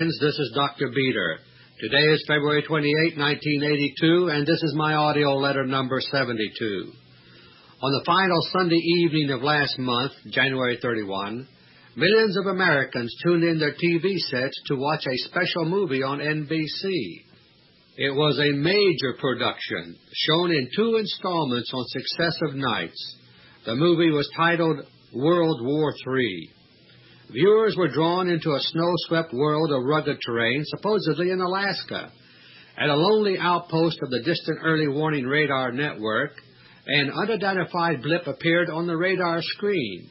This is Dr. Beter. Today is February 28, 1982, and this is my audio letter number 72. On the final Sunday evening of last month, January 31, millions of Americans tuned in their TV sets to watch a special movie on NBC. It was a major production, shown in two installments on successive nights. The movie was titled World War III. Viewers were drawn into a snow-swept world of rugged terrain, supposedly in Alaska. At a lonely outpost of the distant early warning radar network, an unidentified blip appeared on the radar screen.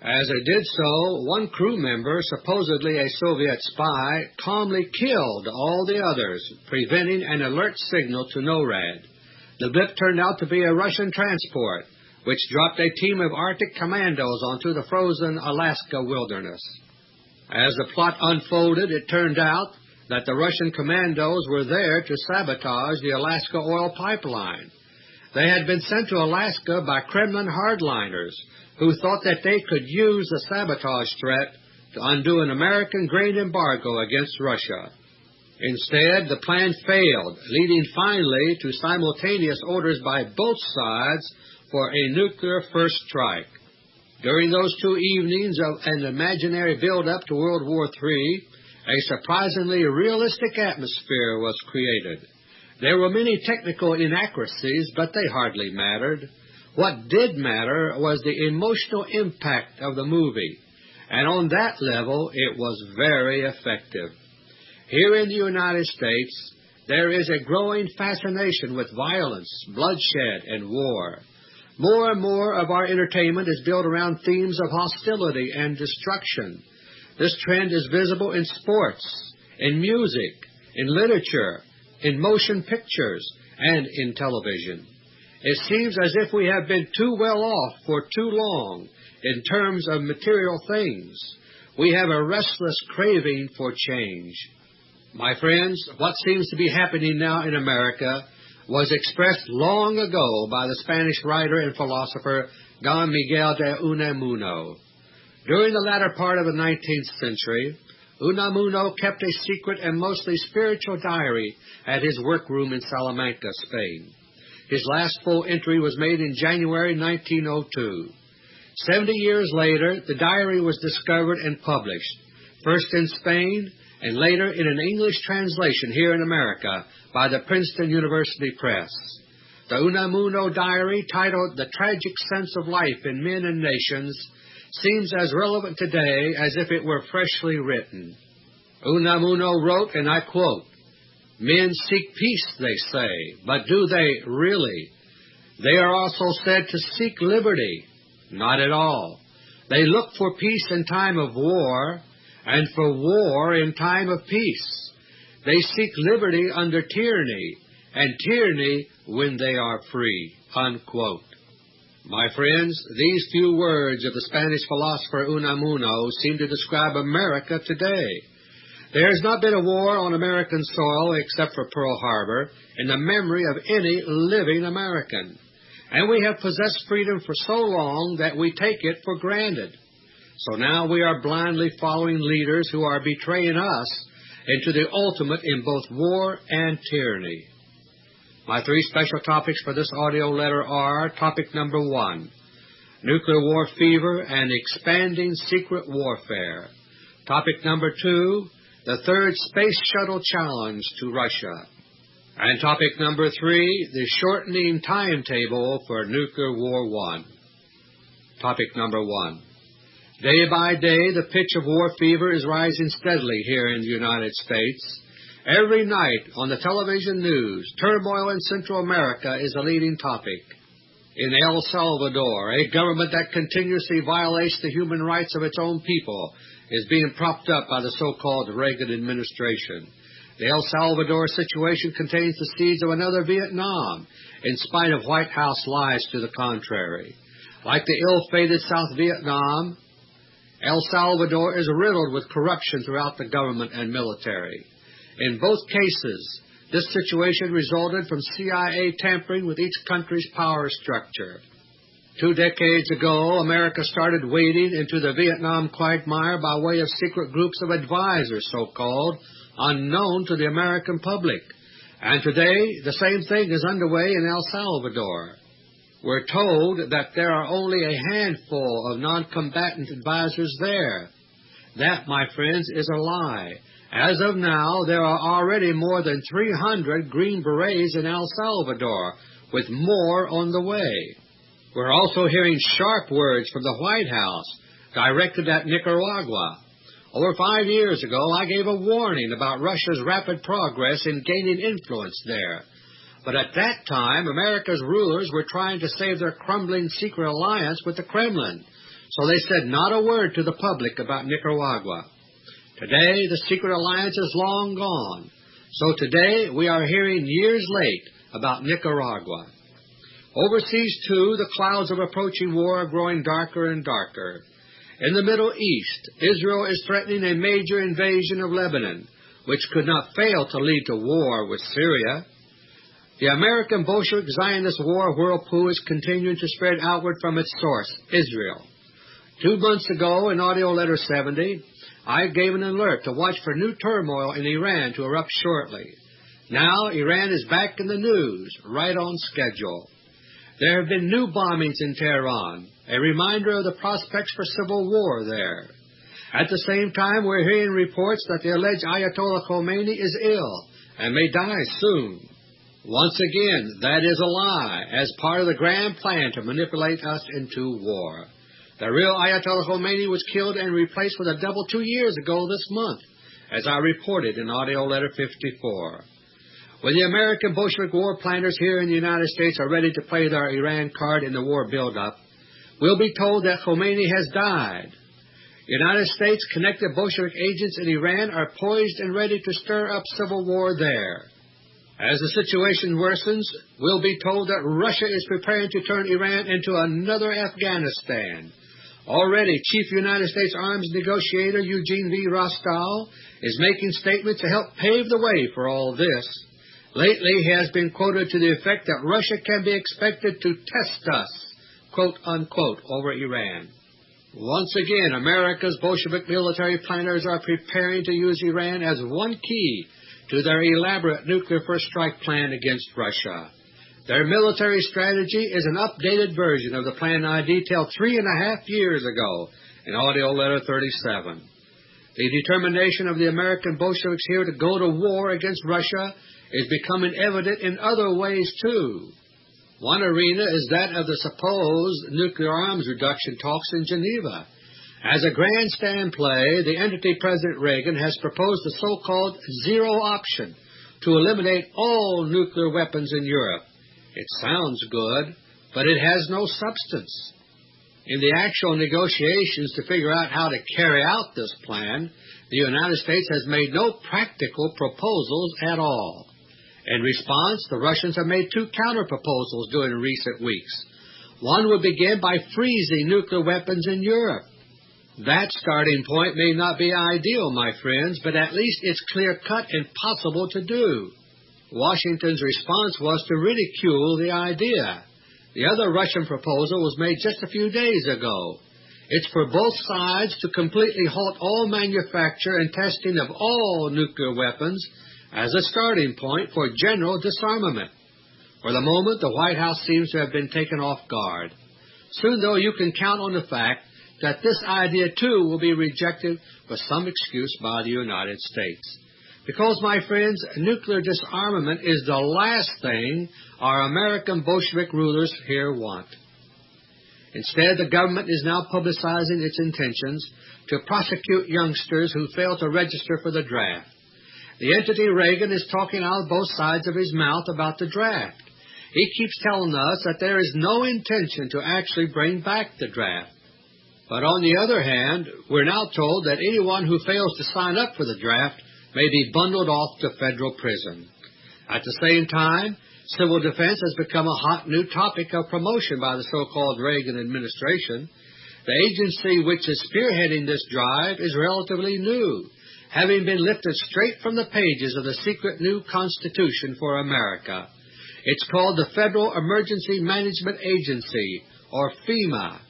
As it did so, one crew member, supposedly a Soviet spy, calmly killed all the others, preventing an alert signal to NORAD. The blip turned out to be a Russian transport, which dropped a team of Arctic commandos onto the frozen Alaska wilderness. As the plot unfolded, it turned out that the Russian commandos were there to sabotage the Alaska oil pipeline. They had been sent to Alaska by Kremlin hardliners who thought that they could use the sabotage threat to undo an American grain embargo against Russia. Instead, the plan failed, leading finally to simultaneous orders by both sides for a nuclear first strike. During those two evenings of an imaginary build-up to World War III, a surprisingly realistic atmosphere was created. There were many technical inaccuracies, but they hardly mattered. What did matter was the emotional impact of the movie, and on that level it was very effective. Here in the United States, there is a growing fascination with violence, bloodshed, and war. More and more of our entertainment is built around themes of hostility and destruction. This trend is visible in sports, in music, in literature, in motion pictures, and in television. It seems as if we have been too well off for too long in terms of material things. We have a restless craving for change. My friends, what seems to be happening now in America was expressed long ago by the Spanish writer and philosopher Don Miguel de Unamuno. During the latter part of the 19th century, Unamuno kept a secret and mostly spiritual diary at his workroom in Salamanca, Spain. His last full entry was made in January 1902. Seventy years later, the diary was discovered and published, first in Spain and later in an English translation here in America by the Princeton University Press. The Unamuno diary, titled The Tragic Sense of Life in Men and Nations, seems as relevant today as if it were freshly written. Unamuno wrote, and I quote, Men seek peace, they say, but do they really? They are also said to seek liberty. Not at all. They look for peace in time of war, and for war in time of peace. They seek liberty under tyranny, and tyranny when they are free. Unquote. My friends, these few words of the Spanish philosopher Unamuno seem to describe America today. There has not been a war on American soil except for Pearl Harbor in the memory of any living American. And we have possessed freedom for so long that we take it for granted. So now we are blindly following leaders who are betraying us into the ultimate in both war and tyranny. My three special topics for this audio letter are topic number one, nuclear war fever and expanding secret warfare. Topic number two, the third space shuttle challenge to Russia. And topic number three, the shortening timetable for nuclear war one. Topic number one. Day by day, the pitch of war fever is rising steadily here in the United States. Every night on the television news, turmoil in Central America is a leading topic. In El Salvador, a government that continuously violates the human rights of its own people is being propped up by the so-called Reagan administration. The El Salvador situation contains the seeds of another Vietnam, in spite of White House lies to the contrary. Like the ill-fated South Vietnam, El Salvador is riddled with corruption throughout the government and military. In both cases, this situation resulted from CIA tampering with each country's power structure. Two decades ago, America started wading into the Vietnam quagmire by way of secret groups of advisers, so-called, unknown to the American public. And today, the same thing is underway in El Salvador. We're told that there are only a handful of non-combatant advisers there. That, my friends, is a lie. As of now, there are already more than 300 Green Berets in El Salvador, with more on the way. We're also hearing sharp words from the White House directed at Nicaragua. Over five years ago, I gave a warning about Russia's rapid progress in gaining influence there. But at that time, America's rulers were trying to save their crumbling secret alliance with the Kremlin, so they said not a word to the public about Nicaragua. Today, the secret alliance is long gone, so today we are hearing years late about Nicaragua. Overseas, too, the clouds of approaching war are growing darker and darker. In the Middle East, Israel is threatening a major invasion of Lebanon, which could not fail to lead to war with Syria. The American Bolshevik Zionist war whirlpool is continuing to spread outward from its source, Israel. Two months ago, in AUDIO LETTER 70, I gave an alert to watch for new turmoil in Iran to erupt shortly. Now Iran is back in the news, right on schedule. There have been new bombings in Tehran, a reminder of the prospects for civil war there. At the same time, we're hearing reports that the alleged Ayatollah Khomeini is ill and may die soon. Once again, that is a lie, as part of the grand plan to manipulate us into war. The real Ayatollah Khomeini was killed and replaced with a double two years ago this month, as I reported in AUDIO LETTER 54. When the American Bolshevik war planners here in the United States are ready to play their Iran card in the war buildup, we'll be told that Khomeini has died. United States connected Bolshevik agents in Iran are poised and ready to stir up civil war there. As the situation worsens, we'll be told that Russia is preparing to turn Iran into another Afghanistan. Already, Chief United States Arms Negotiator Eugene V. Rostow is making statements to help pave the way for all this. Lately, he has been quoted to the effect that Russia can be expected to test us, quote unquote, over Iran. Once again, America's Bolshevik military planners are preparing to use Iran as one key to their elaborate nuclear first strike plan against Russia. Their military strategy is an updated version of the plan I detailed three and a half years ago in AUDIO LETTER 37. The determination of the American Bolsheviks here to go to war against Russia is becoming evident in other ways, too. One arena is that of the supposed nuclear arms reduction talks in Geneva. As a grandstand play, the entity President Reagan has proposed the so-called zero option to eliminate all nuclear weapons in Europe. It sounds good, but it has no substance. In the actual negotiations to figure out how to carry out this plan, the United States has made no practical proposals at all. In response, the Russians have made two counterproposals during recent weeks. One would begin by freezing nuclear weapons in Europe. That starting point may not be ideal, my friends, but at least it's clear-cut and possible to do. Washington's response was to ridicule the idea. The other Russian proposal was made just a few days ago. It's for both sides to completely halt all manufacture and testing of all nuclear weapons as a starting point for general disarmament. For the moment, the White House seems to have been taken off guard. Soon, though, you can count on the fact that this idea, too, will be rejected with some excuse by the United States. Because, my friends, nuclear disarmament is the last thing our American Bolshevik rulers here want. Instead, the government is now publicizing its intentions to prosecute youngsters who fail to register for the draft. The entity Reagan is talking out both sides of his mouth about the draft. He keeps telling us that there is no intention to actually bring back the draft. But on the other hand, we're now told that anyone who fails to sign up for the draft may be bundled off to federal prison. At the same time, civil defense has become a hot new topic of promotion by the so-called Reagan administration. The agency which is spearheading this drive is relatively new having been lifted straight from the pages of the secret new Constitution for America. It's called the Federal Emergency Management Agency, or FEMA.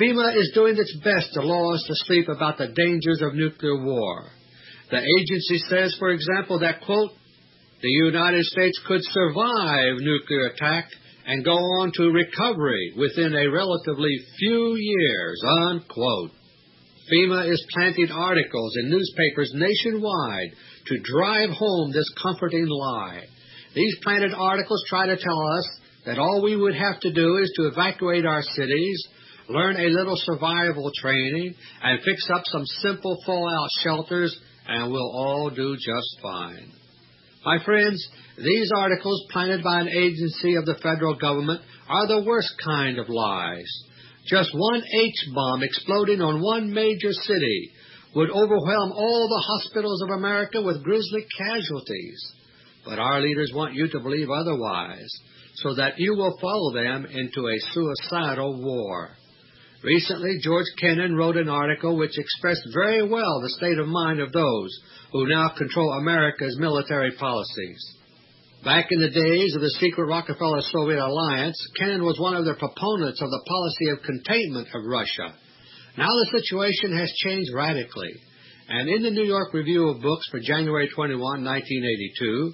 FEMA is doing its best to lull us to sleep about the dangers of nuclear war. The agency says, for example, that, quote, the United States could survive nuclear attack and go on to recovery within a relatively few years, unquote. FEMA is planting articles in newspapers nationwide to drive home this comforting lie. These planted articles try to tell us that all we would have to do is to evacuate our cities, learn a little survival training, and fix up some simple fallout shelters, and we'll all do just fine. My friends, these articles planted by an agency of the federal government are the worst kind of lies. Just one H-bomb exploding on one major city would overwhelm all the hospitals of America with grisly casualties. But our leaders want you to believe otherwise, so that you will follow them into a suicidal war. Recently, George Kennan wrote an article which expressed very well the state of mind of those who now control America's military policies. Back in the days of the secret Rockefeller-Soviet alliance, Kennan was one of the proponents of the policy of containment of Russia. Now the situation has changed radically, and in the New York Review of Books for January 21, 1982,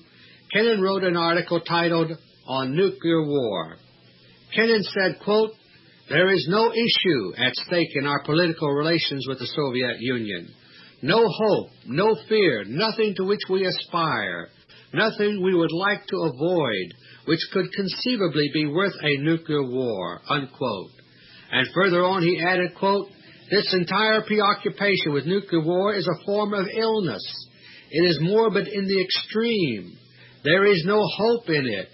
Kennan wrote an article titled On Nuclear War. Kennan said, quote, There is no issue at stake in our political relations with the Soviet Union. No hope, no fear, nothing to which we aspire nothing we would like to avoid which could conceivably be worth a nuclear war, unquote. And further on he added, quote, This entire preoccupation with nuclear war is a form of illness. It is morbid in the extreme. There is no hope in it,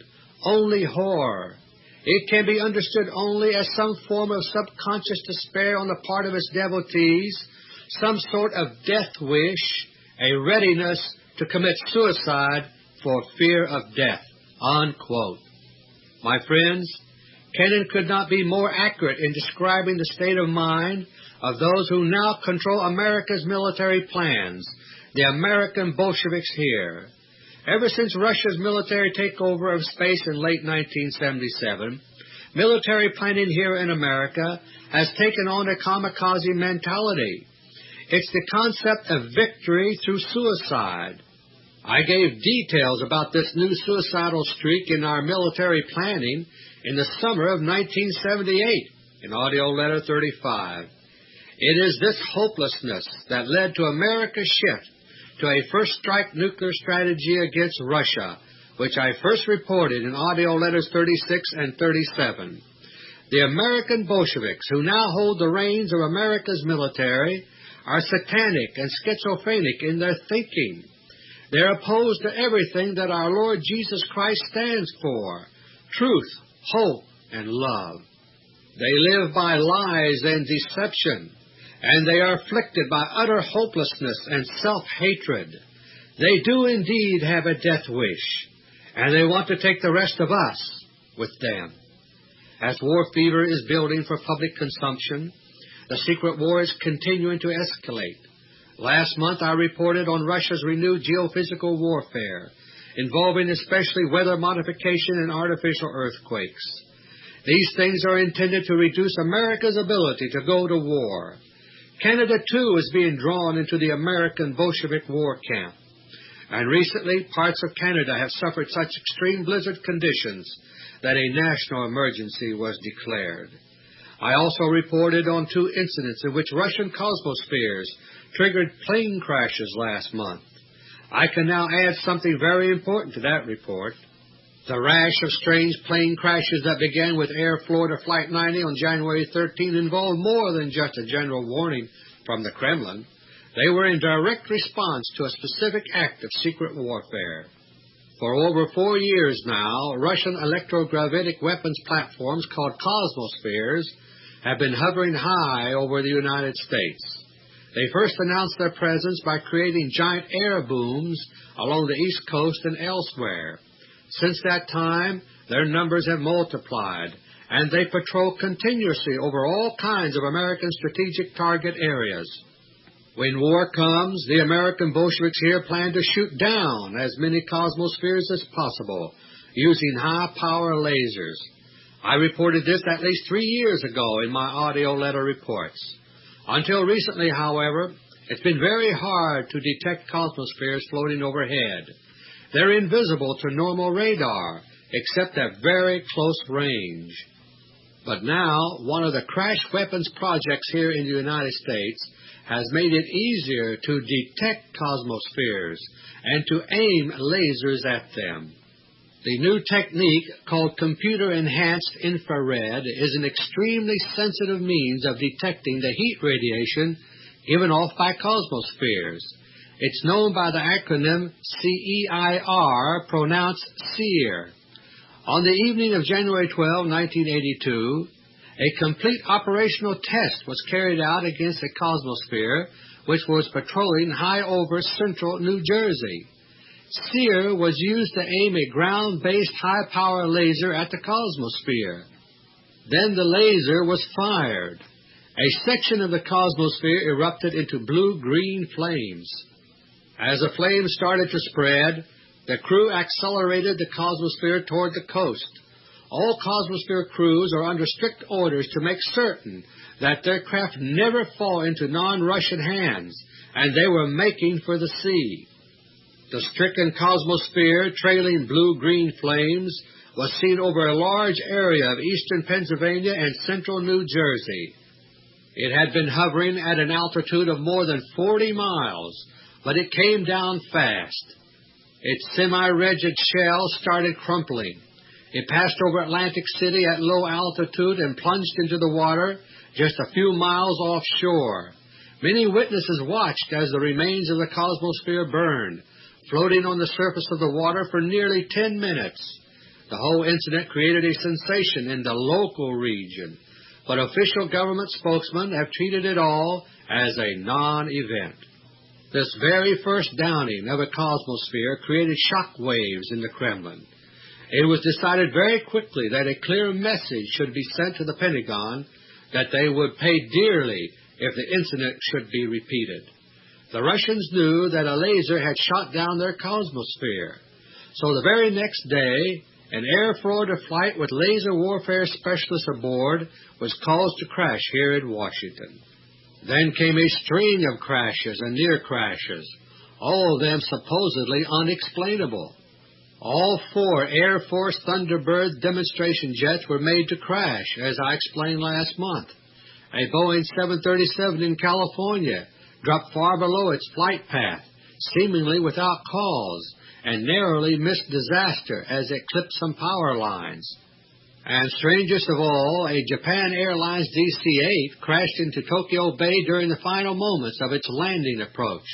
only horror. It can be understood only as some form of subconscious despair on the part of its devotees, some sort of death wish, a readiness to commit suicide for fear of death. Unquote. My friends, Kennan could not be more accurate in describing the state of mind of those who now control America's military plans, the American Bolsheviks here. Ever since Russia's military takeover of space in late 1977, military planning here in America has taken on a kamikaze mentality. It's the concept of victory through suicide. I gave details about this new suicidal streak in our military planning in the summer of 1978 in AUDIO LETTER 35. It is this hopelessness that led to America's shift to a first strike nuclear strategy against Russia, which I first reported in AUDIO LETTERS 36 and 37. The American Bolsheviks, who now hold the reins of America's military, are satanic and schizophrenic in their thinking. They're opposed to everything that our Lord Jesus Christ stands for truth, hope, and love. They live by lies and deception, and they are afflicted by utter hopelessness and self-hatred. They do indeed have a death wish, and they want to take the rest of us with them. As war fever is building for public consumption, the secret war is continuing to escalate. Last month I reported on Russia's renewed geophysical warfare, involving especially weather modification and artificial earthquakes. These things are intended to reduce America's ability to go to war. Canada, too, is being drawn into the American Bolshevik war camp. And recently, parts of Canada have suffered such extreme blizzard conditions that a national emergency was declared. I also reported on two incidents in which Russian Cosmospheres triggered plane crashes last month. I can now add something very important to that report. The rash of strange plane crashes that began with Air Florida Flight 90 on January 13 involved more than just a general warning from the Kremlin. They were in direct response to a specific act of secret warfare. For over four years now, Russian electrogravitic weapons platforms called Cosmospheres have been hovering high over the United States. They first announced their presence by creating giant air booms along the East Coast and elsewhere. Since that time, their numbers have multiplied, and they patrol continuously over all kinds of American strategic target areas. When war comes, the American Bolsheviks here plan to shoot down as many cosmospheres as possible using high-power lasers. I reported this at least three years ago in my audio letter reports. Until recently, however, it's been very hard to detect cosmospheres floating overhead. They're invisible to normal radar, except at very close range. But now, one of the crash weapons projects here in the United States has made it easier to detect cosmospheres and to aim lasers at them. The new technique, called computer-enhanced infrared, is an extremely sensitive means of detecting the heat radiation given off by cosmospheres. It's known by the acronym CEIR, pronounced SEER. On the evening of January 12, 1982, a complete operational test was carried out against a cosmosphere which was patrolling high over central New Jersey. SEER was used to aim a ground-based high-power laser at the cosmosphere. Then the laser was fired. A section of the cosmosphere erupted into blue-green flames. As the flames started to spread, the crew accelerated the cosmosphere toward the coast. All Cosmosphere crews are under strict orders to make certain that their craft never fall into non-Russian hands, and they were making for the sea. The stricken Cosmosphere, trailing blue-green flames, was seen over a large area of eastern Pennsylvania and central New Jersey. It had been hovering at an altitude of more than 40 miles, but it came down fast. Its semi-rigid shell started crumpling. It passed over Atlantic City at low altitude and plunged into the water just a few miles offshore. Many witnesses watched as the remains of the Cosmosphere burned, floating on the surface of the water for nearly 10 minutes. The whole incident created a sensation in the local region, but official government spokesmen have treated it all as a non-event. This very first downing of a cosmosphere created shock waves in the Kremlin. It was decided very quickly that a clear message should be sent to the Pentagon that they would pay dearly if the incident should be repeated. The Russians knew that a laser had shot down their cosmosphere, so the very next day an Air Florida flight with laser warfare specialists aboard was caused to crash here in Washington. Then came a string of crashes and near crashes, all of them supposedly unexplainable. All four Air Force Thunderbird demonstration jets were made to crash, as I explained last month. A Boeing 737 in California dropped far below its flight path, seemingly without cause, and narrowly missed disaster as it clipped some power lines. And strangest of all, a Japan Airlines DC-8 crashed into Tokyo Bay during the final moments of its landing approach.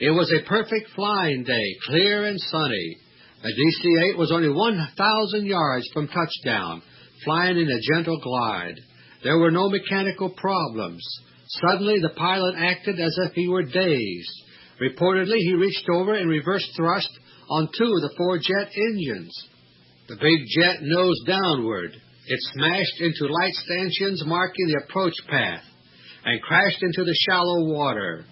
It was a perfect flying day, clear and sunny. The DC-8 was only 1,000 yards from touchdown, flying in a gentle glide. There were no mechanical problems. Suddenly, the pilot acted as if he were dazed. Reportedly, he reached over and reversed thrust on two of the four jet engines. The big jet nosed downward. It smashed into light stanchions marking the approach path and crashed into the shallow water.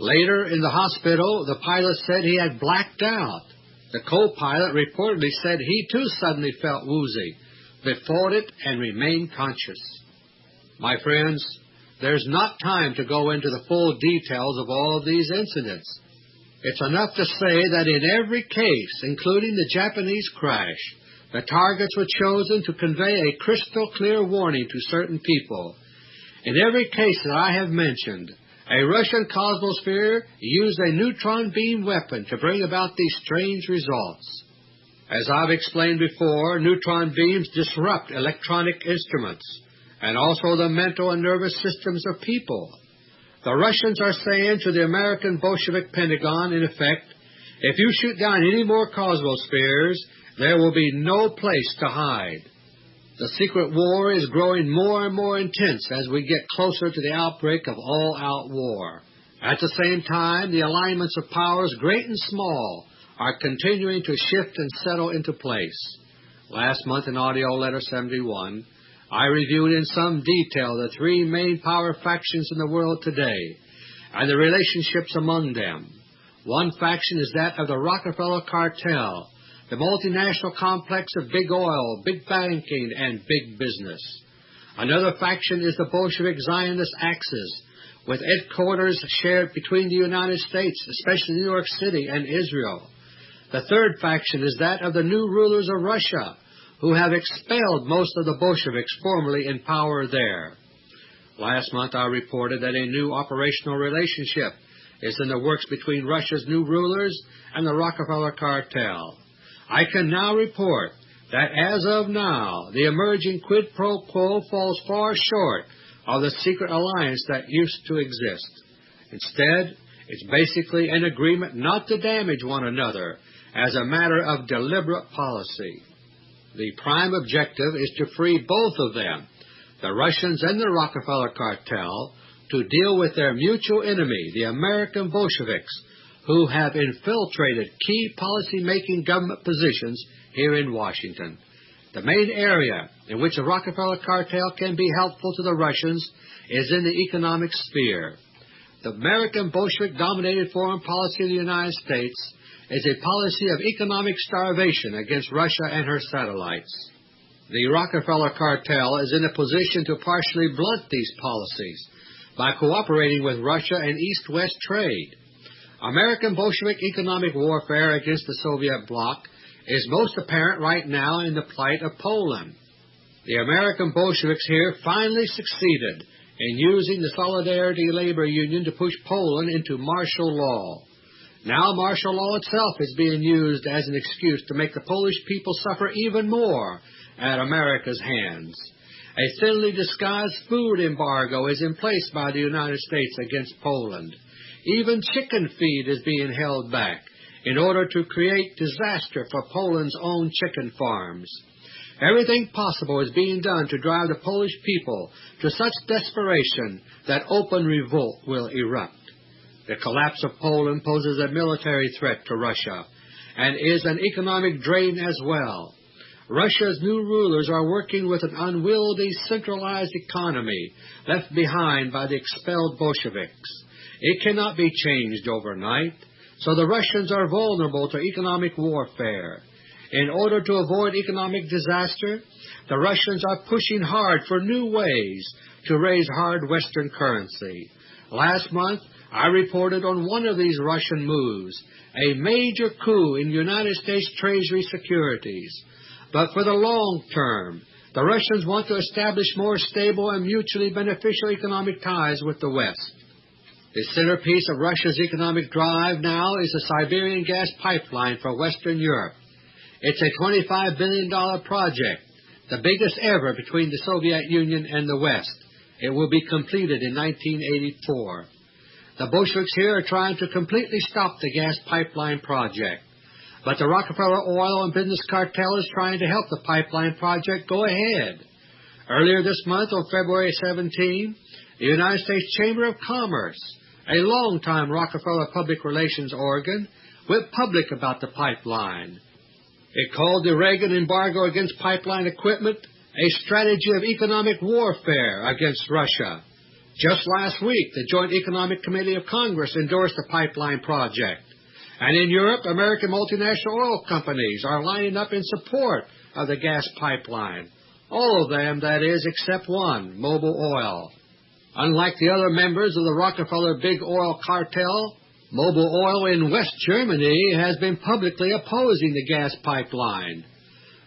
Later, in the hospital, the pilot said he had blacked out. The co-pilot reportedly said he too suddenly felt woozy, but fought it and remained conscious. My friends, there's not time to go into the full details of all these incidents. It's enough to say that in every case, including the Japanese crash, the targets were chosen to convey a crystal clear warning to certain people. In every case that I have mentioned, a Russian cosmosphere used a neutron beam weapon to bring about these strange results. As I've explained before, neutron beams disrupt electronic instruments and also the mental and nervous systems of people. The Russians are saying to the American Bolshevik Pentagon, in effect, if you shoot down any more cosmospheres, there will be no place to hide. The secret war is growing more and more intense as we get closer to the outbreak of all-out war. At the same time, the alignments of powers, great and small, are continuing to shift and settle into place. Last month in AUDIO LETTER 71, I reviewed in some detail the three main power factions in the world today and the relationships among them. One faction is that of the Rockefeller cartel, the multinational complex of big oil, big banking, and big business. Another faction is the Bolshevik Zionist Axis, with headquarters shared between the United States, especially New York City, and Israel. The third faction is that of the new rulers of Russia, who have expelled most of the Bolsheviks formerly in power there. Last month I reported that a new operational relationship is in the works between Russia's new rulers and the Rockefeller cartel. I can now report that as of now, the emerging quid pro quo falls far short of the secret alliance that used to exist. Instead, it's basically an agreement not to damage one another as a matter of deliberate policy. The prime objective is to free both of them, the Russians and the Rockefeller cartel, to deal with their mutual enemy, the American Bolsheviks, who have infiltrated key policy-making government positions here in Washington. The main area in which the Rockefeller cartel can be helpful to the Russians is in the economic sphere. The American Bolshevik-dominated foreign policy of the United States is a policy of economic starvation against Russia and her satellites. The Rockefeller cartel is in a position to partially blunt these policies by cooperating with Russia in East-West trade. American Bolshevik economic warfare against the Soviet bloc is most apparent right now in the plight of Poland. The American Bolsheviks here finally succeeded in using the Solidarity Labor Union to push Poland into martial law. Now martial law itself is being used as an excuse to make the Polish people suffer even more at America's hands. A thinly disguised food embargo is in place by the United States against Poland. Even chicken feed is being held back in order to create disaster for Poland's own chicken farms. Everything possible is being done to drive the Polish people to such desperation that open revolt will erupt. The collapse of Poland poses a military threat to Russia and is an economic drain as well. Russia's new rulers are working with an unwieldy, centralized economy left behind by the expelled Bolsheviks. It cannot be changed overnight. So the Russians are vulnerable to economic warfare. In order to avoid economic disaster, the Russians are pushing hard for new ways to raise hard Western currency. Last month, I reported on one of these Russian moves, a major coup in United States Treasury securities. But for the long term, the Russians want to establish more stable and mutually beneficial economic ties with the West. The centerpiece of Russia's economic drive now is the Siberian gas pipeline for Western Europe. It's a $25 billion project, the biggest ever between the Soviet Union and the West. It will be completed in 1984. The Bolsheviks here are trying to completely stop the gas pipeline project. But the Rockefeller Oil and Business Cartel is trying to help the pipeline project go ahead. Earlier this month, on February 17, the United States Chamber of Commerce a long-time Rockefeller public relations organ, went public about the pipeline. It called the Reagan embargo against pipeline equipment a strategy of economic warfare against Russia. Just last week, the Joint Economic Committee of Congress endorsed the pipeline project. And in Europe, American multinational oil companies are lining up in support of the gas pipeline. All of them, that is, except one, Mobil Oil. Unlike the other members of the Rockefeller Big Oil Cartel, Mobil Oil in West Germany has been publicly opposing the gas pipeline.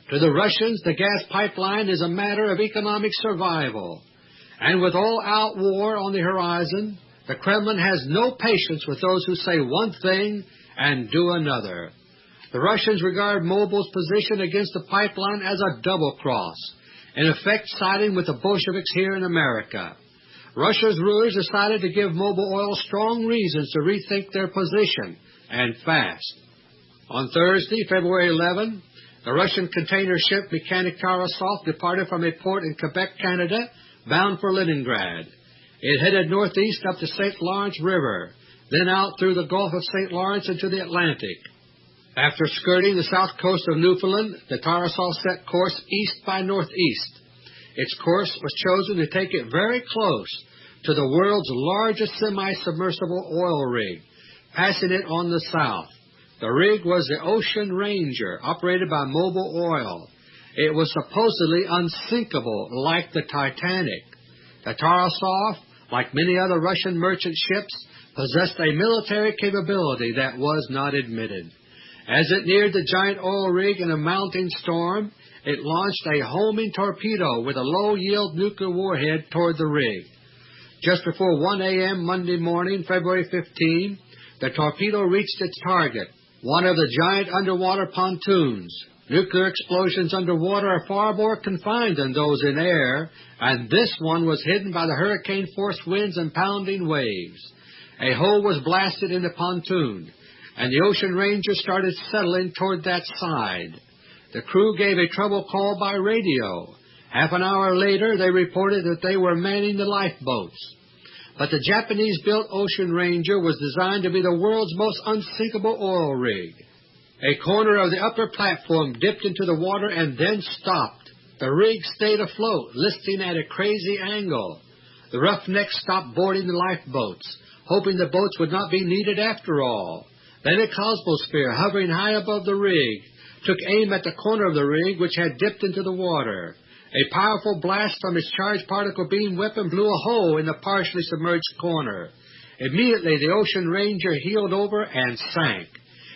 To the Russians, the gas pipeline is a matter of economic survival. And with all-out war on the horizon, the Kremlin has no patience with those who say one thing and do another. The Russians regard Mobil's position against the pipeline as a double cross, in effect siding with the Bolsheviks here in America. Russia's rulers decided to give Mobil Oil strong reasons to rethink their position, and fast. On Thursday, February 11, the Russian container ship Mechanic Tarasov departed from a port in Quebec, Canada, bound for Leningrad. It headed northeast up the St. Lawrence River, then out through the Gulf of St. Lawrence into the Atlantic. After skirting the south coast of Newfoundland, the Tarasov set course east by northeast. Its course was chosen to take it very close to the world's largest semi-submersible oil rig, passing it on the south. The rig was the Ocean Ranger, operated by Mobil Oil. It was supposedly unsinkable like the Titanic. The Tarasov, like many other Russian merchant ships, possessed a military capability that was not admitted. As it neared the giant oil rig in a mounting storm, it launched a homing torpedo with a low-yield nuclear warhead toward the rig. Just before 1 a.m. Monday morning, February 15, the torpedo reached its target, one of the giant underwater pontoons. Nuclear explosions underwater are far more confined than those in air, and this one was hidden by the hurricane-force winds and pounding waves. A hole was blasted in the pontoon, and the Ocean Ranger started settling toward that side. The crew gave a trouble call by radio. Half an hour later they reported that they were manning the lifeboats. But the Japanese-built Ocean Ranger was designed to be the world's most unsinkable oil rig. A corner of the upper platform dipped into the water and then stopped. The rig stayed afloat, listing at a crazy angle. The roughnecks stopped boarding the lifeboats, hoping the boats would not be needed after all. Then a Cosmosphere, hovering high above the rig, took aim at the corner of the rig which had dipped into the water. A powerful blast from its charged particle beam weapon blew a hole in the partially submerged corner. Immediately the Ocean Ranger heeled over and sank.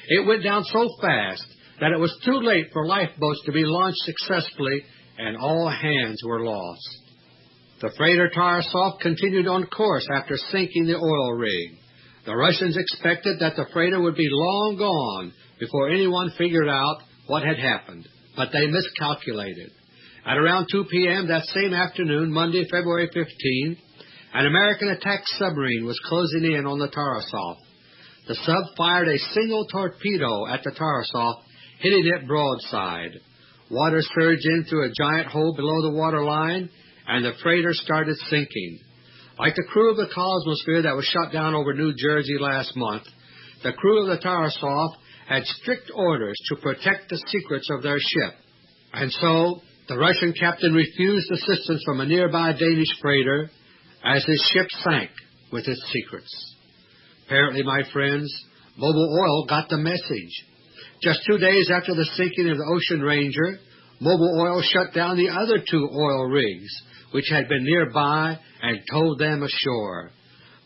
It went down so fast that it was too late for lifeboats to be launched successfully, and all hands were lost. The freighter Tarasov continued on course after sinking the oil rig. The Russians expected that the freighter would be long gone before anyone figured out what had happened, but they miscalculated. At around 2 p.m. that same afternoon, Monday, February 15, an American attack submarine was closing in on the Tarasov. The sub fired a single torpedo at the Tarasov, hitting it broadside. Water surged in through a giant hole below the water line, and the freighter started sinking. Like the crew of the Cosmosphere that was shot down over New Jersey last month, the crew of the Tarasov had strict orders to protect the secrets of their ship. And so the Russian captain refused assistance from a nearby Danish freighter as his ship sank with its secrets. Apparently, my friends, Mobil Oil got the message. Just two days after the sinking of the Ocean Ranger, Mobil Oil shut down the other two oil rigs, which had been nearby, and towed them ashore.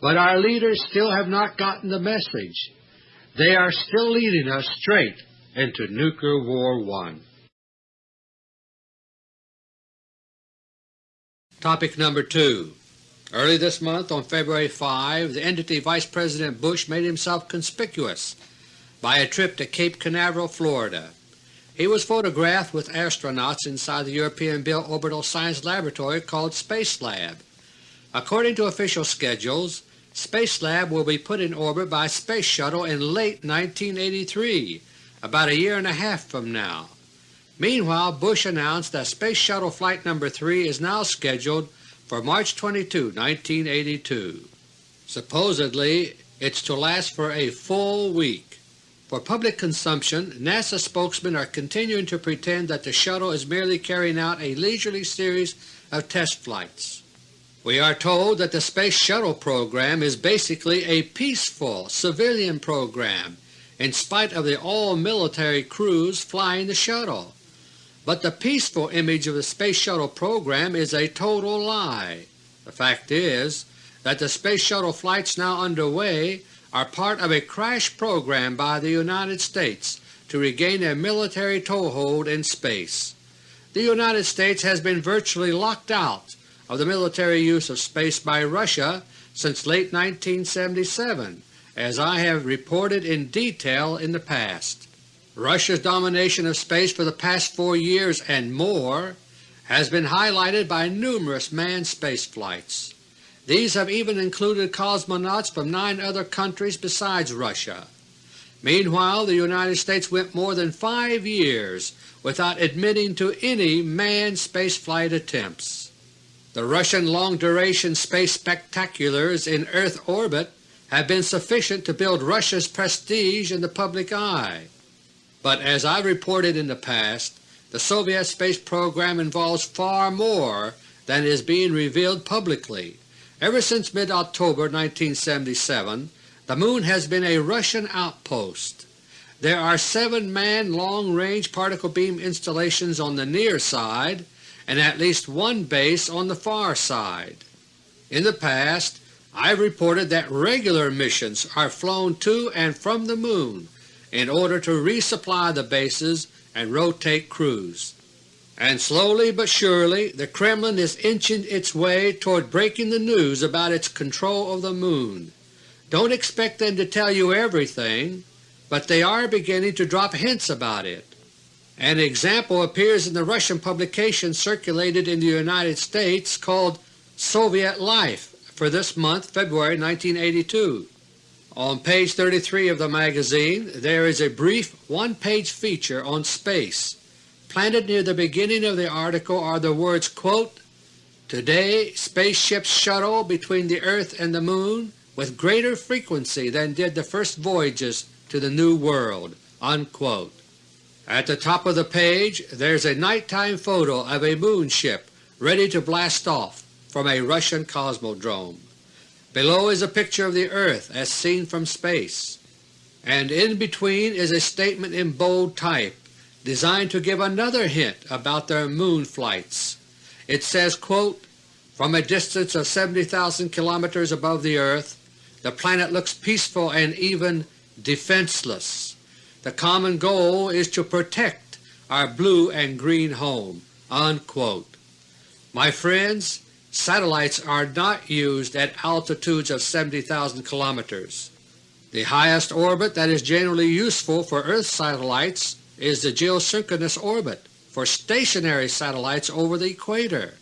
But our leaders still have not gotten the message. They are still leading us straight into Nuclear War One. Topic number two. Early this month, on February 5, the entity Vice President Bush made himself conspicuous by a trip to Cape Canaveral, Florida. He was photographed with astronauts inside the European-built orbital science laboratory called Space Lab. According to official schedules, Spacelab will be put in orbit by Space Shuttle in late 1983, about a year and a half from now. Meanwhile, Bush announced that Space Shuttle Flight No. 3 is now scheduled for March 22, 1982. Supposedly it's to last for a full week. For public consumption, NASA spokesmen are continuing to pretend that the shuttle is merely carrying out a leisurely series of test flights. We are told that the Space Shuttle program is basically a peaceful civilian program in spite of the all-military crews flying the shuttle. But the peaceful image of the Space Shuttle program is a total lie. The fact is that the Space Shuttle flights now underway are part of a crash program by the United States to regain a military toehold in space. The United States has been virtually locked out of the military use of space by Russia since late 1977, as I have reported in detail in the past. Russia's domination of space for the past four years and more has been highlighted by numerous manned space flights. These have even included cosmonauts from nine other countries besides Russia. Meanwhile, the United States went more than five years without admitting to any manned spaceflight attempts. The Russian long-duration space spectaculars in Earth orbit have been sufficient to build Russia's prestige in the public eye. But as I've reported in the past, the Soviet space program involves far more than is being revealed publicly. Ever since mid-October 1977, the Moon has been a Russian outpost. there are seven manned long-range particle beam installations on the near side and at least one base on the far side. In the past I've reported that regular missions are flown to and from the Moon in order to resupply the bases and rotate crews. And slowly but surely the Kremlin is inching its way toward breaking the news about its control of the Moon. Don't expect them to tell you everything, but they are beginning to drop hints about it. An example appears in the Russian publication circulated in the United States called Soviet Life for this month, February 1982. On page 33 of the magazine there is a brief one-page feature on space. Planted near the beginning of the article are the words, quote, Today spaceships shuttle between the Earth and the Moon with greater frequency than did the first voyages to the New World." Unquote. At the top of the page there is a nighttime photo of a moon ship ready to blast off from a Russian cosmodrome. Below is a picture of the Earth as seen from space, and in between is a statement in bold type designed to give another hint about their moon flights. It says, quote, From a distance of 70,000 kilometers above the Earth, the planet looks peaceful and even defenseless. The common goal is to protect our blue and green home." Unquote. My friends, Satellites are not used at altitudes of 70,000 kilometers. The highest orbit that is generally useful for Earth satellites is the geosynchronous orbit for stationary satellites over the equator.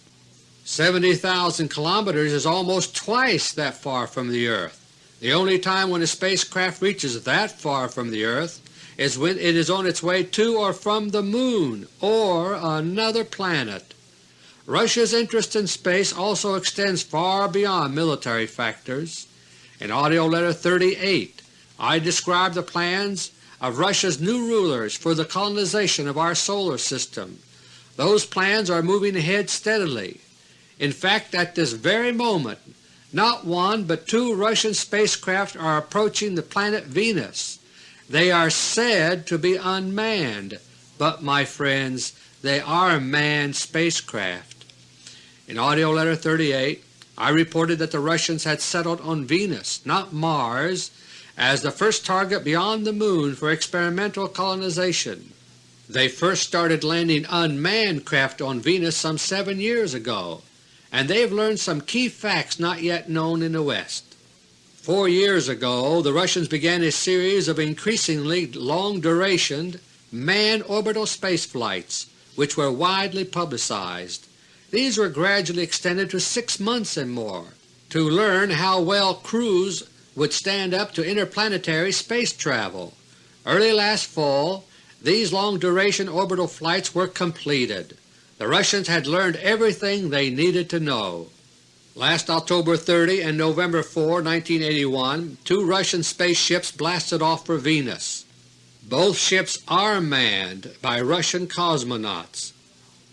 70,000 kilometers is almost twice that far from the Earth. The only time when a spacecraft reaches that far from the Earth is when it is on its way to or from the Moon or another planet. Russia's interest in space also extends far beyond military factors. In AUDIO LETTER No. 38 I describe the plans of Russia's new rulers for the colonization of our solar system. Those plans are moving ahead steadily. In fact, at this very moment not one but two Russian spacecraft are approaching the planet Venus. They are said to be unmanned, but my friends, they are manned spacecraft. In AUDIO LETTER No. 38 I reported that the Russians had settled on Venus, not Mars, as the first target beyond the Moon for experimental colonization. They first started landing unmanned craft on Venus some seven years ago, and they have learned some key facts not yet known in the West. Four years ago the Russians began a series of increasingly long-durationed manned orbital space flights which were widely publicized. These were gradually extended to six months and more to learn how well crews would stand up to interplanetary space travel. Early last fall these long-duration orbital flights were completed. The Russians had learned everything they needed to know. Last October 30 and November 4, 1981, two Russian spaceships blasted off for Venus. Both ships are manned by Russian cosmonauts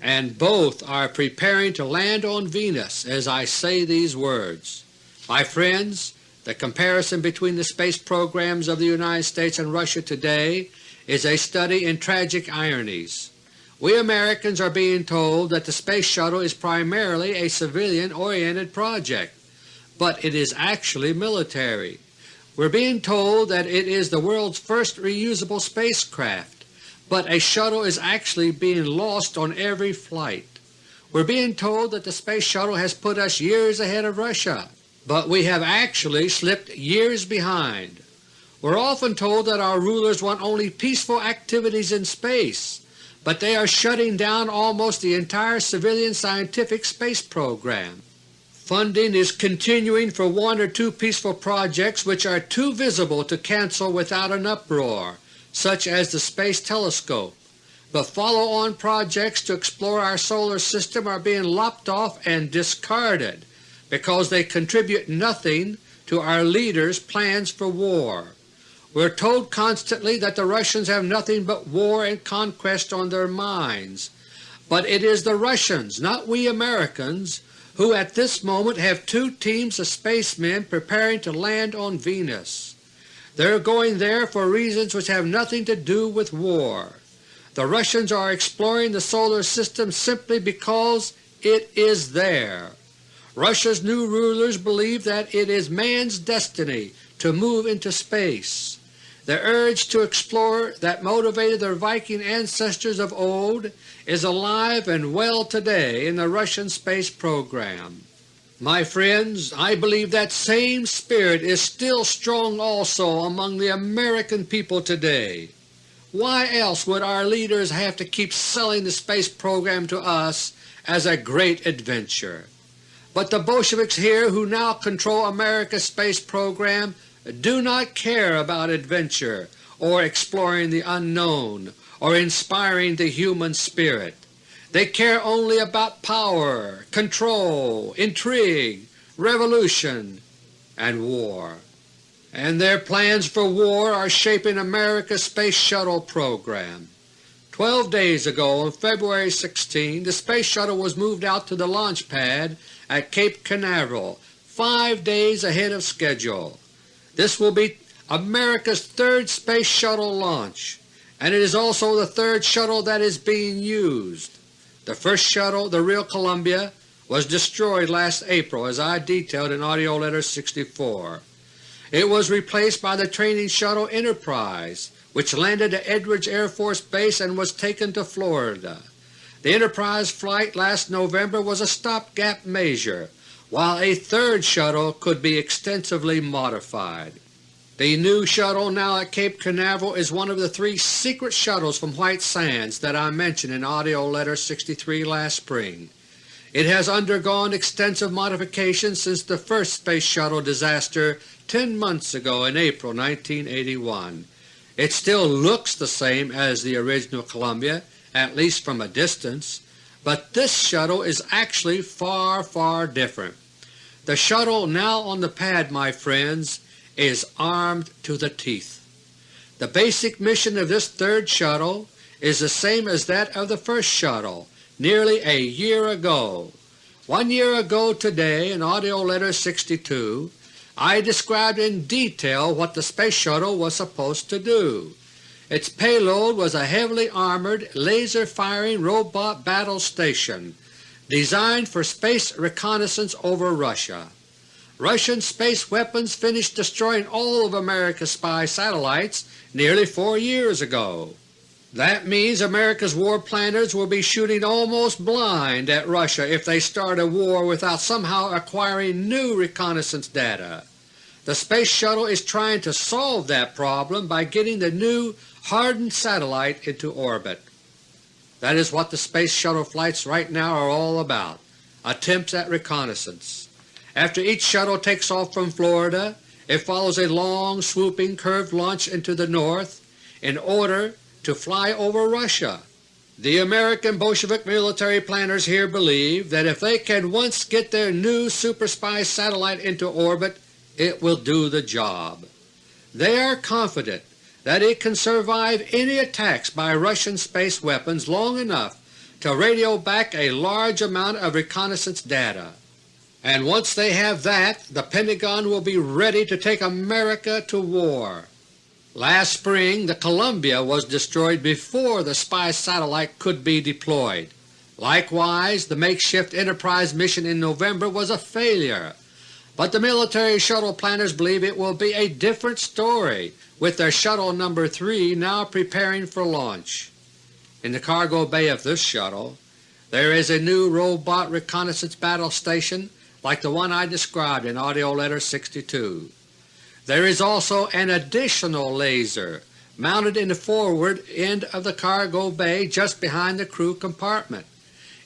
and both are preparing to land on Venus as I say these words. My friends, the comparison between the space programs of the United States and Russia today is a study in tragic ironies. We Americans are being told that the Space Shuttle is primarily a civilian-oriented project, but it is actually military. We're being told that it is the world's first reusable spacecraft, but a shuttle is actually being lost on every flight. We're being told that the Space Shuttle has put us years ahead of Russia, but we have actually slipped years behind. We're often told that our rulers want only peaceful activities in space, but they are shutting down almost the entire civilian scientific space program. Funding is continuing for one or two peaceful projects which are too visible to cancel without an uproar, such as the Space Telescope, but follow-on projects to explore our solar system are being lopped off and discarded because they contribute nothing to our leaders' plans for war. We're told constantly that the Russians have nothing but war and conquest on their minds, but it is the Russians, not we Americans, who at this moment have two teams of spacemen preparing to land on Venus. They're going there for reasons which have nothing to do with war. The Russians are exploring the Solar System simply because it is there. Russia's new rulers believe that it is man's destiny to move into space. The urge to explore that motivated their Viking ancestors of old is alive and well today in the Russian space program. My friends, I believe that same spirit is still strong also among the American people today. Why else would our leaders have to keep selling the space program to us as a great adventure? But the Bolsheviks here who now control America's space program do not care about adventure or exploring the unknown or inspiring the human spirit. They care only about power, control, intrigue, revolution, and war. And their plans for war are shaping America's Space Shuttle program. Twelve days ago, on February 16, the Space Shuttle was moved out to the launch pad at Cape Canaveral five days ahead of schedule. This will be America's third Space Shuttle launch, and it is also the third shuttle that is being used. The first shuttle, the real Columbia, was destroyed last April as I detailed in AUDIO LETTER No. 64. It was replaced by the training shuttle Enterprise, which landed at Edwards Air Force Base and was taken to Florida. The Enterprise flight last November was a stopgap measure, while a third shuttle could be extensively modified. The new shuttle now at Cape Canaveral is one of the three secret shuttles from White Sands that I mentioned in AUDIO LETTER No. 63 last spring. It has undergone extensive modifications since the first Space Shuttle disaster 10 months ago in April 1981. It still looks the same as the original Columbia, at least from a distance, but this shuttle is actually far, far different. The shuttle now on the pad, my friends, is armed to the teeth. The basic mission of this third shuttle is the same as that of the first shuttle nearly a year ago. One year ago today in AUDIO LETTER 62 I described in detail what the Space Shuttle was supposed to do. Its payload was a heavily armored, laser-firing robot battle station designed for space reconnaissance over Russia. Russian space weapons finished destroying all of America's spy satellites nearly four years ago. That means America's war planners will be shooting almost blind at Russia if they start a war without somehow acquiring new reconnaissance data. The Space Shuttle is trying to solve that problem by getting the new hardened satellite into orbit. That is what the Space Shuttle flights right now are all about, attempts at reconnaissance. After each shuttle takes off from Florida, it follows a long, swooping, curved launch into the north in order to fly over Russia. The American Bolshevik military planners here believe that if they can once get their new super spy satellite into orbit, it will do the job. They are confident that it can survive any attacks by Russian space weapons long enough to radio back a large amount of reconnaissance data. And once they have that, the Pentagon will be ready to take America to war. Last spring the Columbia was destroyed before the spy satellite could be deployed. Likewise, the makeshift Enterprise mission in November was a failure, but the military shuttle planners believe it will be a different story with their Shuttle No. 3 now preparing for launch. In the cargo bay of this shuttle there is a new robot reconnaissance battle station like the one I described in AUDIO LETTER 62. There is also an additional laser mounted in the forward end of the cargo bay just behind the crew compartment.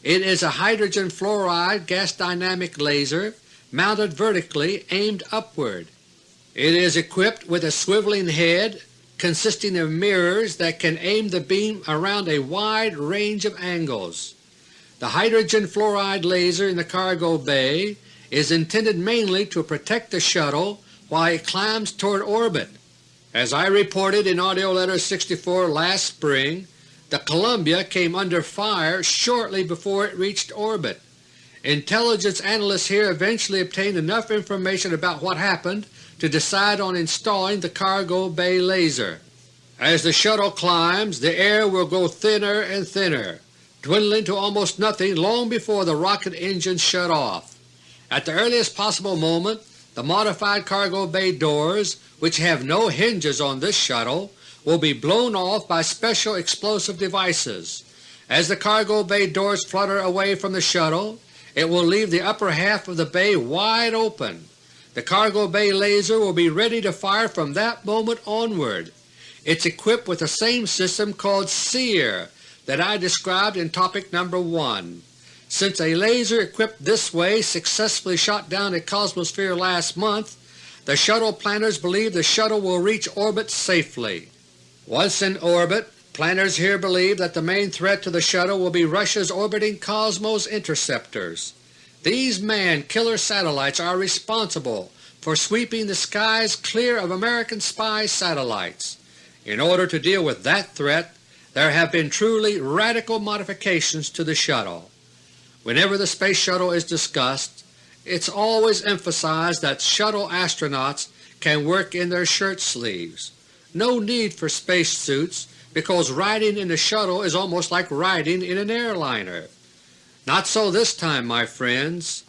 It is a hydrogen fluoride gas dynamic laser mounted vertically aimed upward. It is equipped with a swiveling head consisting of mirrors that can aim the beam around a wide range of angles. The hydrogen fluoride laser in the cargo bay is intended mainly to protect the shuttle while it climbs toward orbit. As I reported in AUDIO LETTER No. 64 last spring, the Columbia came under fire shortly before it reached orbit. Intelligence analysts here eventually obtained enough information about what happened to decide on installing the cargo bay laser. As the shuttle climbs, the air will grow thinner and thinner, dwindling to almost nothing long before the rocket engines shut off. At the earliest possible moment, the modified cargo bay doors, which have no hinges on this shuttle, will be blown off by special explosive devices. As the cargo bay doors flutter away from the shuttle, it will leave the upper half of the bay wide open. The cargo bay laser will be ready to fire from that moment onward. It's equipped with the same system called SEER that I described in topic number 1. Since a laser equipped this way successfully shot down a Cosmosphere last month, the shuttle planners believe the shuttle will reach orbit safely. Once in orbit, planners here believe that the main threat to the shuttle will be Russia's orbiting Cosmos interceptors. These manned killer satellites are responsible for sweeping the skies clear of American spy satellites. In order to deal with that threat, there have been truly radical modifications to the shuttle. Whenever the Space Shuttle is discussed, it's always emphasized that shuttle astronauts can work in their shirt sleeves. No need for space suits because riding in the shuttle is almost like riding in an airliner. Not so this time, my friends.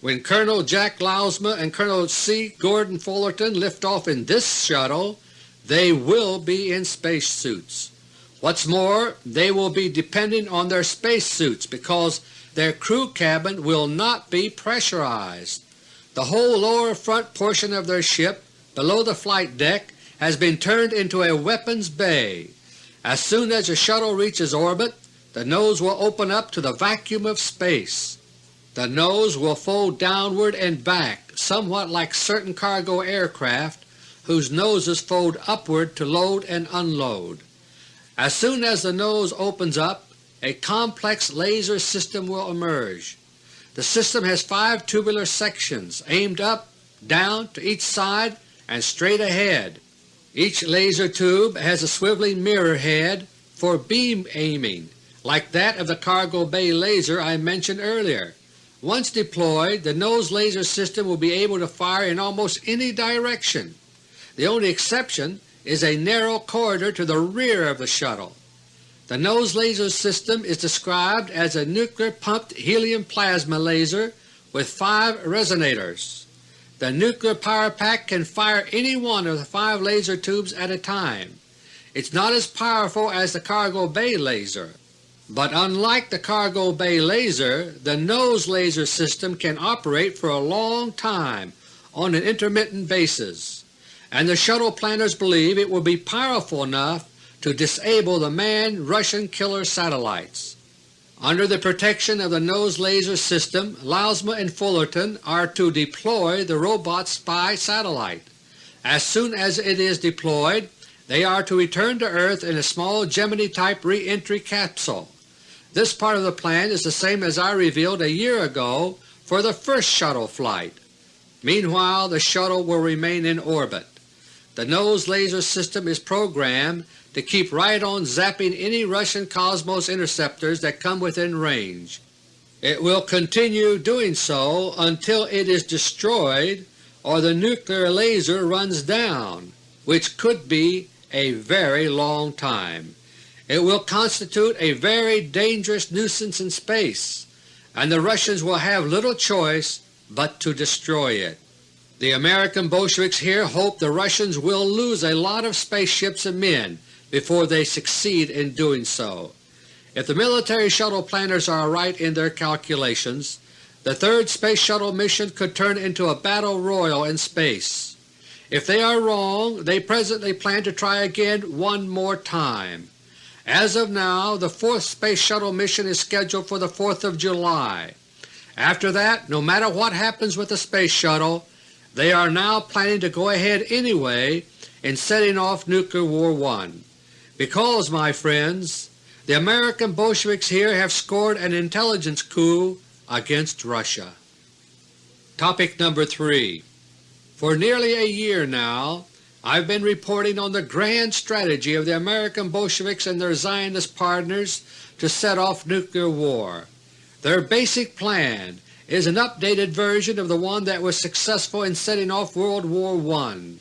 When Colonel Jack Lousma and Colonel C. Gordon Fullerton lift off in this shuttle, they will be in space suits. What's more, they will be dependent on their space suits because their crew cabin will not be pressurized. The whole lower front portion of their ship, below the flight deck, has been turned into a weapons bay. As soon as the shuttle reaches orbit, the nose will open up to the vacuum of space. The nose will fold downward and back somewhat like certain cargo aircraft whose noses fold upward to load and unload. As soon as the nose opens up, a complex laser system will emerge. The system has five tubular sections aimed up, down, to each side, and straight ahead. Each laser tube has a swiveling mirror head for beam aiming, like that of the cargo bay laser I mentioned earlier. Once deployed, the nose laser system will be able to fire in almost any direction. The only exception is a narrow corridor to the rear of the shuttle. The nose laser system is described as a nuclear-pumped helium plasma laser with five resonators. The nuclear power pack can fire any one of the five laser tubes at a time. It's not as powerful as the cargo bay laser, but unlike the cargo bay laser, the nose laser system can operate for a long time on an intermittent basis, and the shuttle planners believe it will be powerful enough to disable the manned Russian killer satellites. Under the protection of the nose laser system, Lousma and Fullerton are to deploy the robot spy satellite. As soon as it is deployed, they are to return to Earth in a small Gemini-type re-entry capsule. This part of the plan is the same as I revealed a year ago for the first shuttle flight. Meanwhile the shuttle will remain in orbit. The nose laser system is programmed to keep right on zapping any Russian Cosmos interceptors that come within range. It will continue doing so until it is destroyed or the nuclear laser runs down, which could be a very long time. It will constitute a very dangerous nuisance in space, and the Russians will have little choice but to destroy it. The American Bolsheviks here hope the Russians will lose a lot of spaceships and men before they succeed in doing so. If the military shuttle planners are right in their calculations, the third Space Shuttle mission could turn into a battle royal in space. If they are wrong, they presently plan to try again one more time. As of now, the fourth Space Shuttle mission is scheduled for the 4th of July. After that, no matter what happens with the Space Shuttle, they are now planning to go ahead anyway in setting off Nuclear War I. Because, my friends, the American Bolsheviks here have scored an intelligence coup against Russia. Topic number 3 For nearly a year now I've been reporting on the grand strategy of the American Bolsheviks and their Zionist partners to set off nuclear war. Their basic plan is an updated version of the one that was successful in setting off World War I.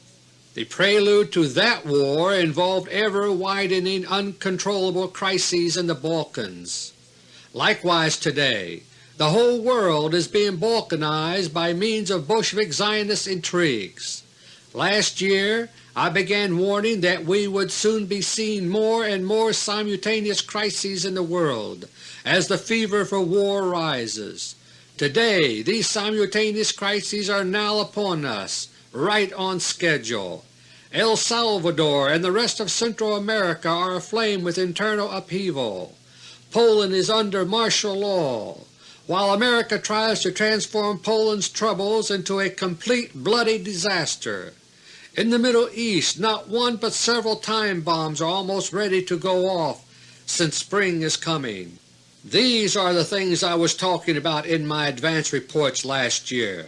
The prelude to that war involved ever-widening uncontrollable crises in the Balkans. Likewise today, the whole world is being balkanized by means of Bolshevik Zionist intrigues. Last year I began warning that we would soon be seeing more and more simultaneous crises in the world as the fever for war rises. Today these simultaneous crises are now upon us, right on schedule. El Salvador and the rest of Central America are aflame with internal upheaval. Poland is under martial law, while America tries to transform Poland's troubles into a complete bloody disaster. In the Middle East not one but several time bombs are almost ready to go off since spring is coming. These are the things I was talking about in my advance reports last year.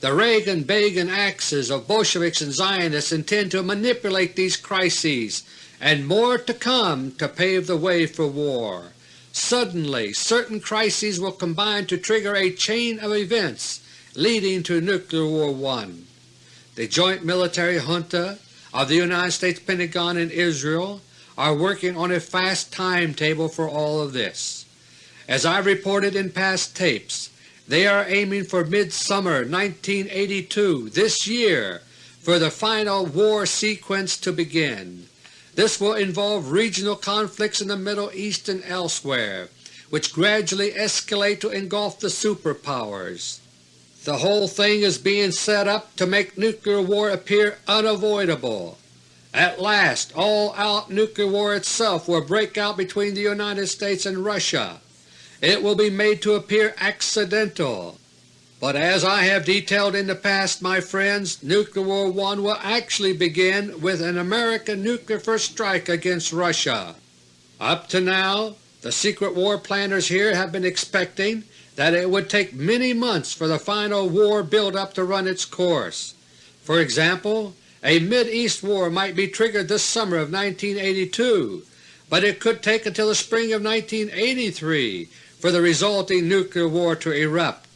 The Reagan-Begin axis of Bolsheviks and Zionists intend to manipulate these crises and more to come to pave the way for war. Suddenly certain crises will combine to trigger a chain of events leading to Nuclear War I. The joint military junta of the United States Pentagon and Israel are working on a fast timetable for all of this. As I reported in past tapes, they are aiming for midsummer 1982 this year for the final war sequence to begin. This will involve regional conflicts in the Middle East and elsewhere, which gradually escalate to engulf the superpowers. The whole thing is being set up to make nuclear war appear unavoidable. At last all-out nuclear war itself will break out between the United States and Russia it will be made to appear accidental. But as I have detailed in the past, my friends, Nuclear War I will actually begin with an American nuclear first strike against Russia. Up to now, the secret war planners here have been expecting that it would take many months for the final war build-up to run its course. For example, a Mid-East war might be triggered this summer of 1982, but it could take until the spring of 1983 for the resulting nuclear war to erupt.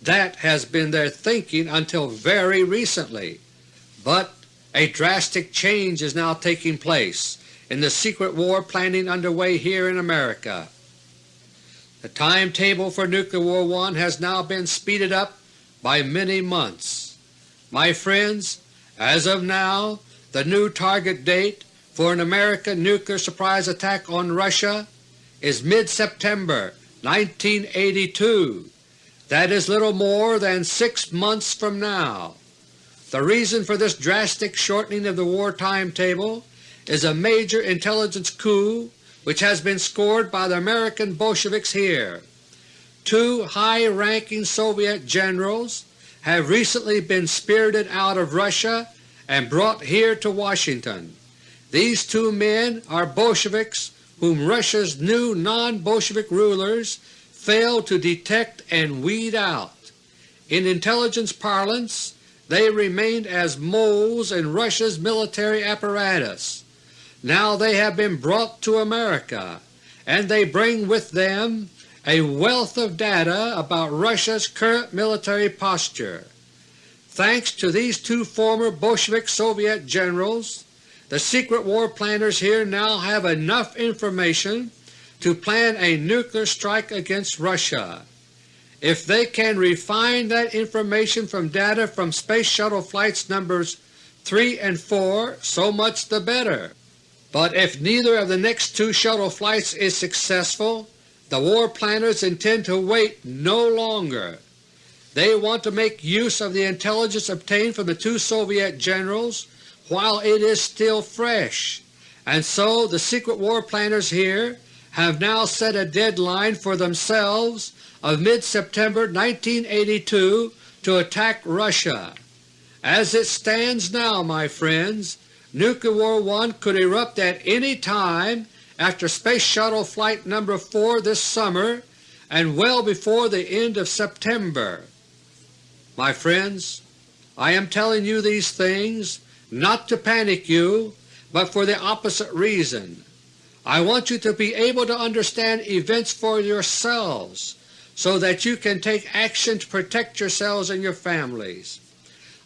That has been their thinking until very recently. But a drastic change is now taking place in the secret war planning underway here in America. The timetable for Nuclear War I has now been speeded up by many months. My friends, as of now the new target date for an American nuclear surprise attack on Russia is mid-September 1982. That is little more than six months from now. The reason for this drastic shortening of the war timetable is a major intelligence coup which has been scored by the American Bolsheviks here. Two high-ranking Soviet generals have recently been spirited out of Russia and brought here to Washington. These two men are Bolsheviks whom Russia's new non-Bolshevik rulers failed to detect and weed out. In intelligence parlance, they remained as moles in Russia's military apparatus. Now they have been brought to America, and they bring with them a wealth of data about Russia's current military posture. Thanks to these two former Bolshevik Soviet generals, the secret war planners here now have enough information to plan a nuclear strike against Russia. If they can refine that information from data from Space Shuttle flights numbers 3 and 4, so much the better. But if neither of the next two shuttle flights is successful, the war planners intend to wait no longer. They want to make use of the intelligence obtained from the two Soviet generals while it is still fresh, and so the secret war planners here have now set a deadline for themselves of mid-September 1982 to attack Russia. As it stands now, my friends, Nuclear War One could erupt at any time after Space Shuttle Flight No. 4 this summer and well before the end of September. My friends, I am telling you these things not to panic you, but for the opposite reason. I want you to be able to understand events for yourselves so that you can take action to protect yourselves and your families.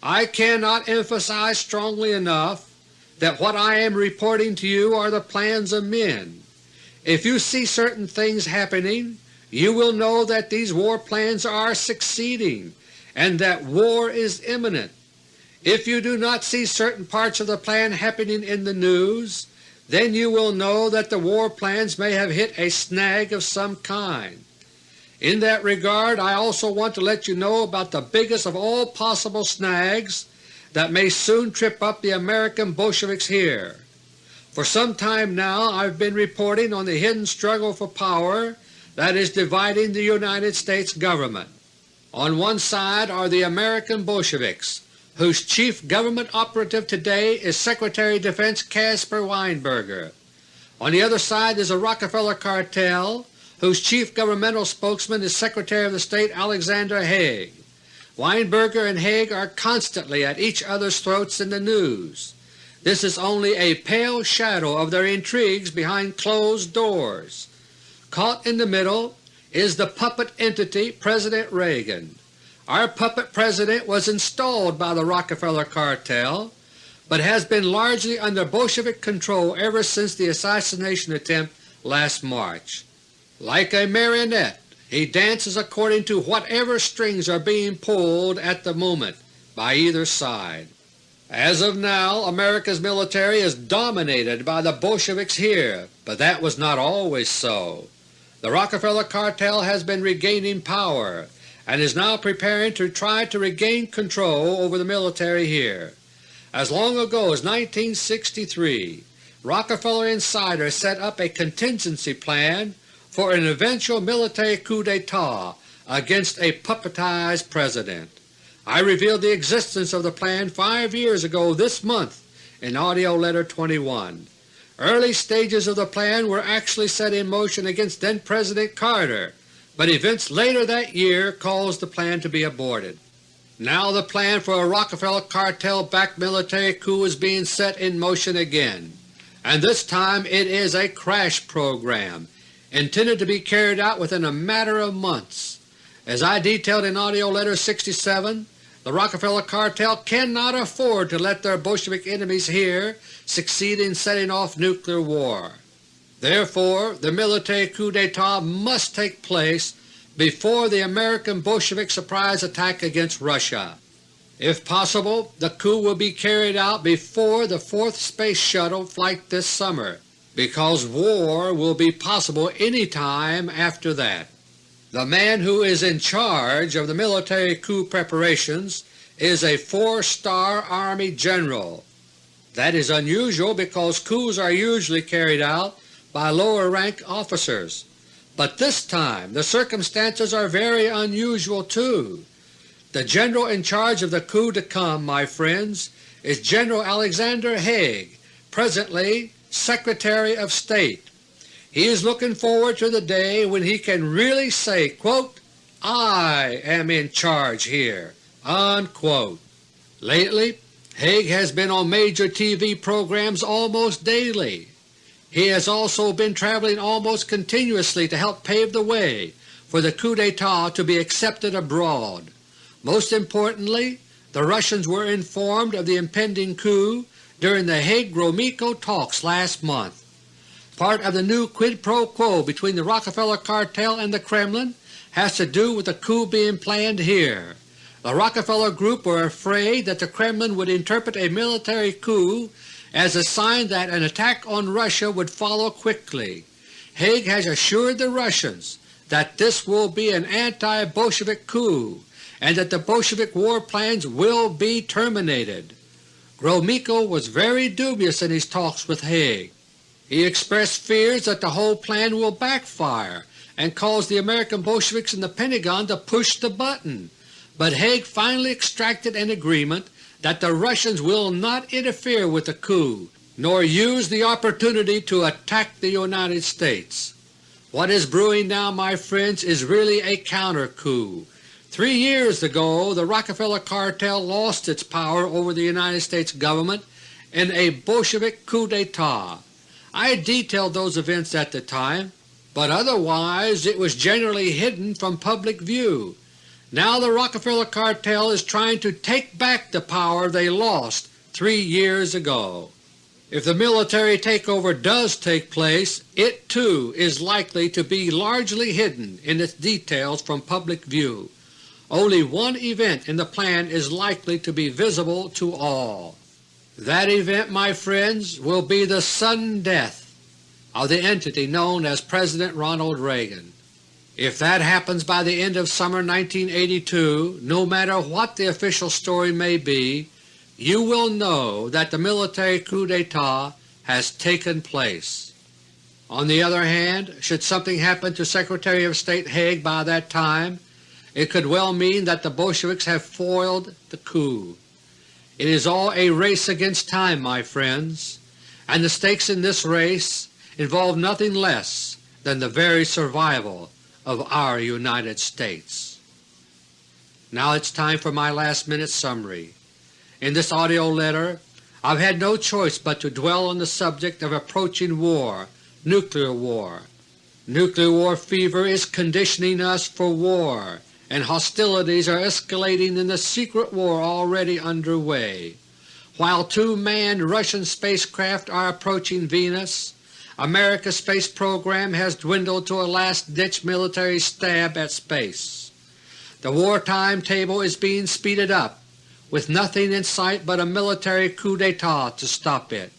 I cannot emphasize strongly enough that what I am reporting to you are the plans of men. If you see certain things happening, you will know that these war plans are succeeding and that war is imminent. If you do not see certain parts of the plan happening in the news, then you will know that the war plans may have hit a snag of some kind. In that regard I also want to let you know about the biggest of all possible snags that may soon trip up the American Bolsheviks here. For some time now I have been reporting on the hidden struggle for power that is dividing the United States Government. On one side are the American Bolsheviks, whose chief government operative today is Secretary of Defense Caspar Weinberger. On the other side is the Rockefeller Cartel, whose chief governmental spokesman is Secretary of the State Alexander Haig. Weinberger and Haig are constantly at each other's throats in the news. This is only a pale shadow of their intrigues behind closed doors. Caught in the middle is the puppet entity President Reagan. Our puppet President was installed by the Rockefeller Cartel, but has been largely under Bolshevik control ever since the assassination attempt last March. Like a marionette, he dances according to whatever strings are being pulled at the moment by either side. As of now America's military is dominated by the Bolsheviks here, but that was not always so. The Rockefeller Cartel has been regaining power and is now preparing to try to regain control over the military here. As long ago as 1963, Rockefeller insiders set up a contingency plan for an eventual military coup d'etat against a puppetized President. I revealed the existence of the plan five years ago this month in AUDIO LETTER No. 21. Early stages of the plan were actually set in motion against then-President Carter, but events later that year caused the plan to be aborted. Now the plan for a Rockefeller cartel-backed military coup is being set in motion again, and this time it is a crash program intended to be carried out within a matter of months. As I detailed in AUDIO LETTER No. 67, the Rockefeller cartel cannot afford to let their Bolshevik enemies here succeed in setting off nuclear war. Therefore the military coup d'etat must take place before the American Bolshevik surprise attack against Russia. If possible, the coup will be carried out before the fourth Space Shuttle flight this summer, because war will be possible any time after that. The man who is in charge of the military coup preparations is a four-star Army general. That is unusual because coups are usually carried out by lower rank officers. But this time the circumstances are very unusual too. The general in charge of the coup to come, my friends, is General Alexander Haig, presently Secretary of State. He is looking forward to the day when he can really say, quote, I am in charge here. Unquote. Lately Haig has been on major TV programs almost daily. He has also been traveling almost continuously to help pave the way for the coup d'etat to be accepted abroad. Most importantly, the Russians were informed of the impending coup during the Haig-Gromyko talks last month. Part of the new quid pro quo between the Rockefeller cartel and the Kremlin has to do with the coup being planned here. The Rockefeller Group were afraid that the Kremlin would interpret a military coup as a sign that an attack on Russia would follow quickly. Haig has assured the Russians that this will be an anti-Bolshevik coup and that the Bolshevik war plans will be terminated. Gromyko was very dubious in his talks with Haig. He expressed fears that the whole plan will backfire and cause the American Bolsheviks in the Pentagon to push the button, but Haig finally extracted an agreement that the Russians will not interfere with the coup nor use the opportunity to attack the United States. What is brewing now, my friends, is really a counter-coup. Three years ago the Rockefeller cartel lost its power over the United States government in a Bolshevik coup d'etat. I detailed those events at the time. but otherwise it was generally hidden from public view. Now the Rockefeller cartel is trying to take back the power they lost three years ago. If the military takeover does take place, it too is likely to be largely hidden in its details from public view. Only one event in the plan is likely to be visible to all. That event, my friends, will be the sudden death of the entity known as President Ronald Reagan. If that happens by the end of summer 1982, no matter what the official story may be, you will know that the military coup d'etat has taken place. On the other hand, should something happen to Secretary of State Haig by that time, it could well mean that the Bolsheviks have foiled the coup. It is all a race against time, my friends, and the stakes in this race involve nothing less than the very survival of our United States. Now it's time for my last minute summary. In this AUDIO letter I've had no choice but to dwell on the subject of approaching war, nuclear war. Nuclear war fever is conditioning us for war, and hostilities are escalating in the secret war already under way. While two manned Russian spacecraft are approaching Venus, America's space program has dwindled to a last-ditch military stab at space. The wartime table is being speeded up with nothing in sight but a military coup d'etat to stop it.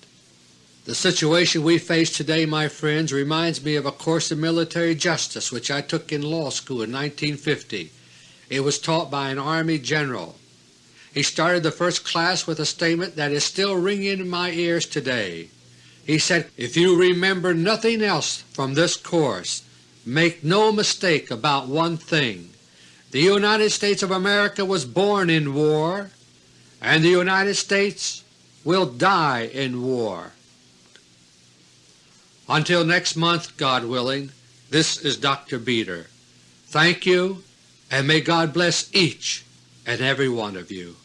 The situation we face today, my friends, reminds me of a course in military justice which I took in law school in 1950. It was taught by an Army general. He started the first class with a statement that is still ringing in my ears today. He said, If you remember nothing else from this course, make no mistake about one thing. The United States of America was born in war, and the United States will die in war. Until next month, God willing, this is Dr. Beter. Thank you, and may God bless each and every one of you.